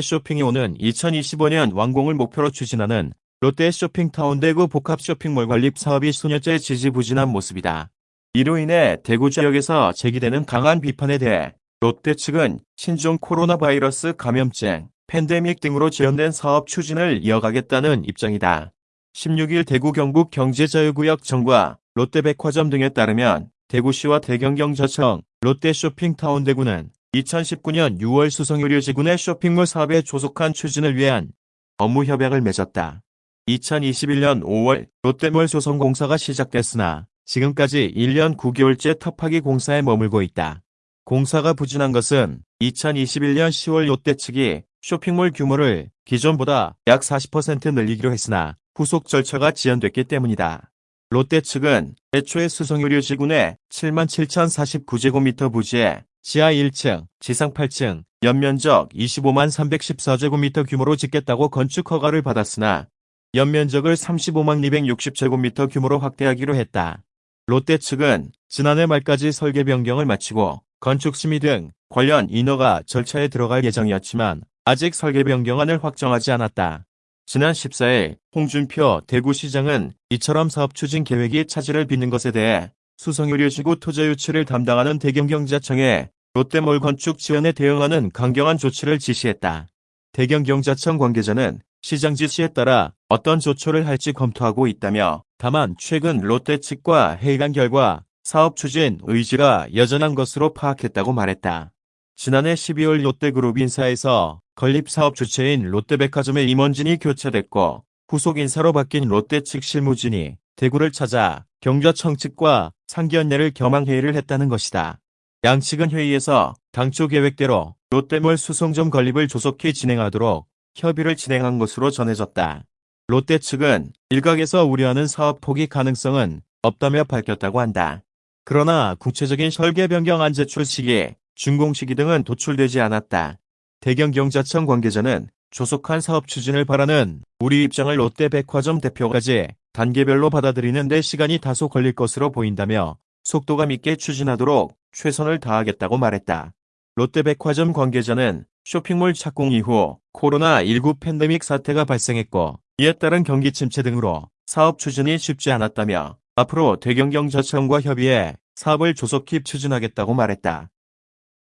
쇼핑이 오는 2025년 완공을 목표로 추진하는 롯데 쇼핑타운 대구 복합 쇼핑몰 건립 사업이 수년째 지지부진한 모습이다. 이로 인해 대구 지역에서 제기되는 강한 비판에 대해 롯데 측은 신종 코로나 바이러스 감염증, 팬데믹 등으로 지연된 사업 추진을 이어가겠다는 입장이다. 16일 대구 경북 경제자유구역 정과 롯데백화점 등에 따르면 대구시와 대경경자청, 롯데쇼핑타운 대구는 2019년 6월 수성의료지구내 쇼핑몰 사업에 조속한 추진을 위한 업무 협약을 맺었다. 2021년 5월 롯데몰 조성공사가 시작됐으나 지금까지 1년 9개월째 터파기 공사에 머물고 있다. 공사가 부진한 것은 2021년 10월 롯데 측이 쇼핑몰 규모를 기존보다 약 40% 늘리기로 했으나 후속 절차가 지연됐기 때문이다. 롯데 측은 애초에 수성의료지구 내 77,049제곱미터 부지에 지하 1층, 지상 8층, 연면적 25만 314제곱미터 규모로 짓겠다고 건축 허가를 받았으나 연면적을 35만 260제곱미터 규모로 확대하기로 했다. 롯데 측은 지난해 말까지 설계 변경을 마치고 건축 심의 등 관련 인허가 절차에 들어갈 예정이었지만 아직 설계 변경안을 확정하지 않았다. 지난 14일 홍준표 대구시장은 이처럼 사업 추진 계획이 차질을 빚는 것에 대해 수성의료지구 토지 유치를 담당하는 대경경자청에 롯데몰 건축 지원에 대응하는 강경한 조치를 지시했다. 대경경자청 관계자는 시장 지시에 따라 어떤 조처를 할지 검토하고 있다며 다만 최근 롯데 측과 회의한 결과 사업 추진 의지가 여전한 것으로 파악했다고 말했다. 지난해 12월 롯데그룹 인사에서 건립사업 주체인 롯데백화점의 임원진이 교체됐고 후속 인사로 바뀐 롯데 측 실무진이 대구를 찾아 경자청 측과 상기연례를 겸한 회의를 했다는 것이다. 양측은 회의에서 당초 계획대로 롯데몰 수송점 건립을 조속히 진행하도록 협의를 진행한 것으로 전해졌다. 롯데 측은 일각에서 우려하는 사업 포기 가능성은 없다며 밝혔다고 한다. 그러나 구체적인 설계 변경 안 제출 시기, 준공 시기 등은 도출되지 않았다. 대경경자청 관계자는 조속한 사업 추진을 바라는 우리 입장을 롯데백화점 대표까지 단계별로 받아들이는 데 시간이 다소 걸릴 것으로 보인다며 속도감 있게 추진하도록 최선을 다하겠다고 말했다. 롯데백화점 관계자는 쇼핑몰 착공 이후 코로나19 팬데믹 사태가 발생했고 이에 따른 경기 침체 등으로 사업 추진이 쉽지 않았다며 앞으로 대경경자청과 협의해 사업을 조속히 추진하겠다고 말했다.